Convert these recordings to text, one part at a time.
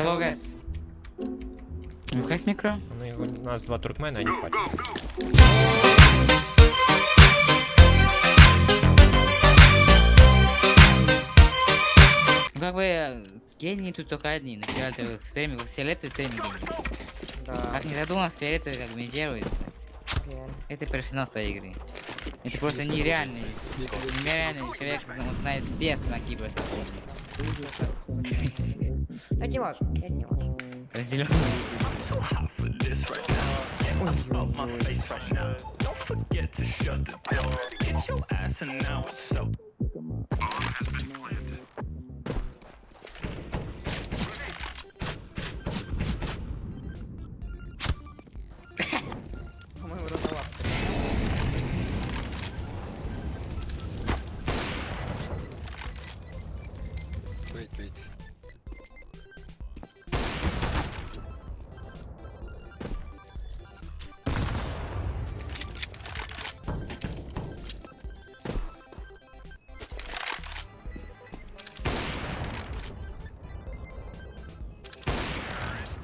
Hello, guys. Ну как микро? Ну, у нас два туркмена, они хватит. Ну, Как бы гении тут только одни. На фиолетовых стримах, фиолетовый стриминг гений. Да, Как не задумался, фиолетовый как бы реально. Это персонал своей игры. Это просто нереальный, нереальный человек, он знает все знаки просто. Это не важно, это не важно. Разделенный. so hot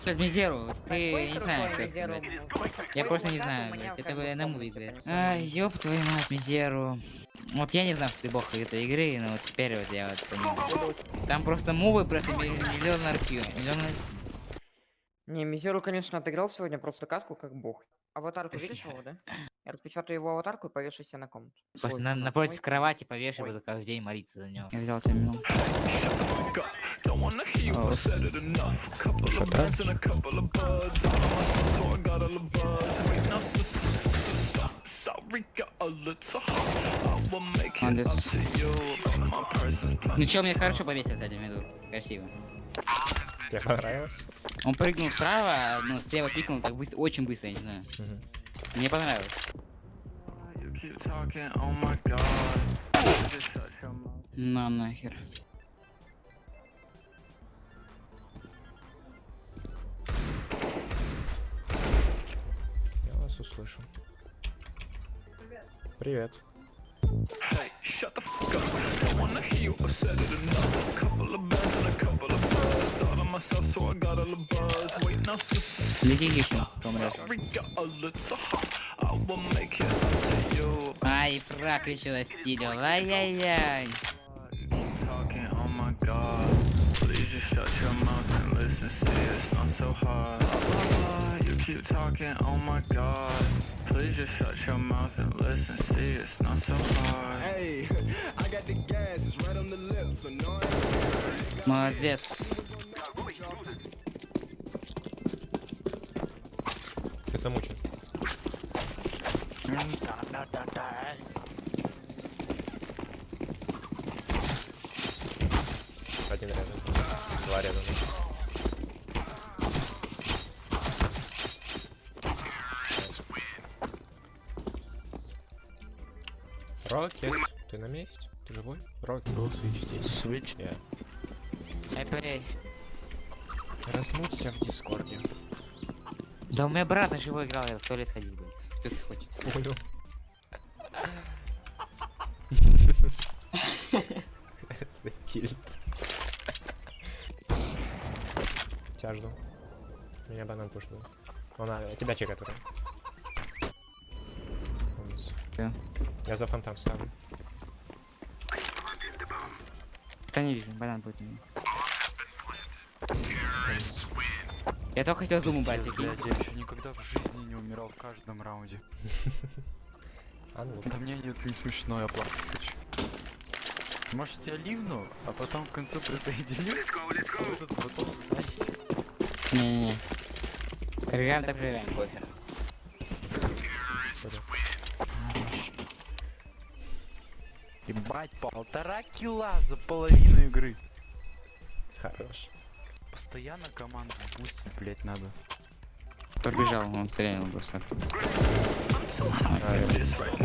Блядь, Мизеру, ты Какой не знаю, как, блядь. Я просто не знаю, блядь. Это, бы блядь. персонаж. Ай, ёб твою мать, Мизеру. Вот я не знал, что ты бог этой игры, но вот теперь вот я вот понимаю. Там просто мувы просто ми- миллион аркью. Миллион Не, Мизеру, конечно, отыграл сегодня просто катку как бог. Аватарку видишь его, да? Я распечатаю его аватарку и повешу себе на комнату. Просто на, напротив кровати повешу, буду каждый день молиться за него. Я взял тебе минут. Ну чё, мне хорошо повесил, кстати, в виду. Красиво. Тебе понравилось? Он прыгнул справа, но слева пикнул так быстро, очень быстро, я не знаю. Мгм. Мне понравилось. Oh. На нахер. Вас услышу. Привет. Hey, shut the fuck up. Don't wanna hear you, I said it enough. A couple of bands and a couple of buds. All on myself, so I got a little buzz. Wait, now, s- s- Лети гифтом, помрешь. Sorry, got a little hot. just shut your mouth and listen. See, it's not so hard. Ah, you keep talking, oh my god. Please just shut your mouth and listen. See, it's not so hard. Hey, I got the gas, it's right on the lips, so no Молодец. Ты замучен. Один рядом. Два рядом. Рокет, ты на месте? Ты живой? Рокет. Был свич здесь. Свич? Я. Эй, Размуться в дискорде. Да у меня брат на живой играл, я в туалет ходил, блядь. Что ты хочешь? Понял. Это Тебя жду. Меня банан пушнул. Он а, тебя чекает уже. Да. Я за фонтан ставлю. Да не вижу, банан будет. мне. Я только хотел зуму брать, такие. Блядь, я еще никогда в жизни не умирал в каждом раунде. А ну, Да мне нет, не смешно, я плакать хочу. Может я ливну, а потом в конце присоединю? Вы тут потом, знаете, Не-не-не. Проиграем, так проиграем, похер. Ебать, полтора килла за половину игры. хорош. Постоянно команду бустить, блять, надо. Побежал, он стрелял просто. This right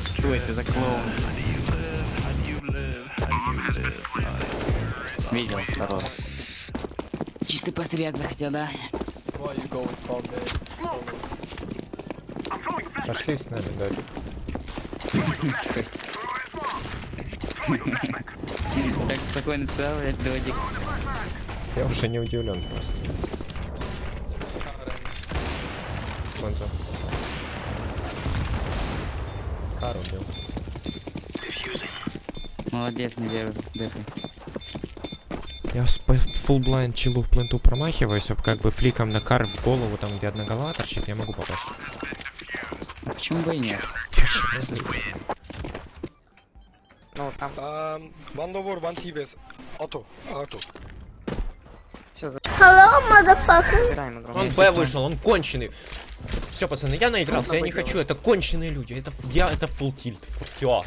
Что это за клоун? Видел, хорош. Чисто пострелять захотел, да? Пошли с нами, да. Так спокойно блядь, додик. Я уже не удивлен просто. Контра. Кару убил. Молодец, не дыхай. Я с full blind чилу в пленту промахиваюсь, а как бы фликом на кар в голову, там где одна голова торчит, я могу попасть. А почему бы и нет? Ну, там Um, one over, one T-base. Auto, все игру. Он Б вышел, он конченый. Все, пацаны, я наигрался, я не хочу, это конченые люди, это я, это full tilt, все.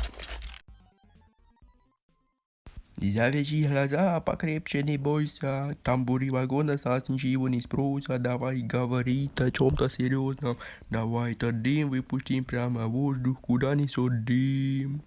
Завяжи глаза, покрепче не бойся. Тамбури вагона нас ничего не спросят. Давай говорить о чем-то серьезном. Давай этот дым выпустим прямо в воздух, куда несет дым.